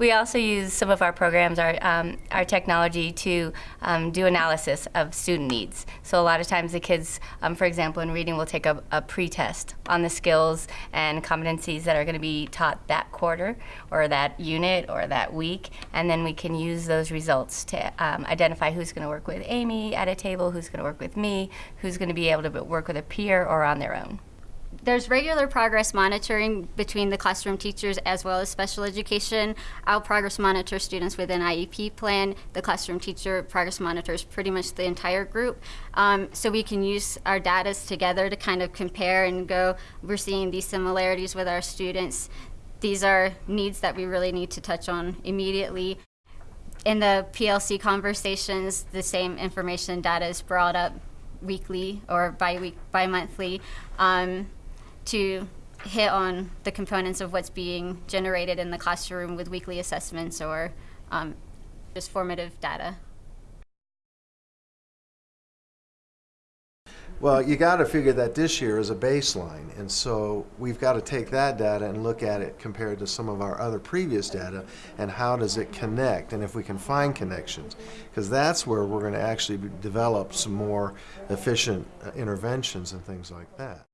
We also use some of our programs, our, um, our technology to um, do analysis of student needs. So a lot of times the kids, um, for example, in reading, will take a, a pre-test on the skills and competencies that are going to be taught that quarter or that unit or that week, and then we can use those results to um, identify who's going to work with Amy at a table, who's going to work with me, who's going to be able to work with a peer or on their own there's regular progress monitoring between the classroom teachers as well as special education. I'll progress monitor students with an IEP plan. The classroom teacher progress monitors pretty much the entire group. Um, so we can use our data together to kind of compare and go, we're seeing these similarities with our students. These are needs that we really need to touch on immediately. In the PLC conversations, the same information data is brought up weekly or bi-week, bi-monthly. Um, to hit on the components of what's being generated in the classroom with weekly assessments or um, just formative data. Well, you got to figure that this year is a baseline, and so we've got to take that data and look at it compared to some of our other previous data, and how does it connect, and if we can find connections, because that's where we're going to actually develop some more efficient uh, interventions and things like that.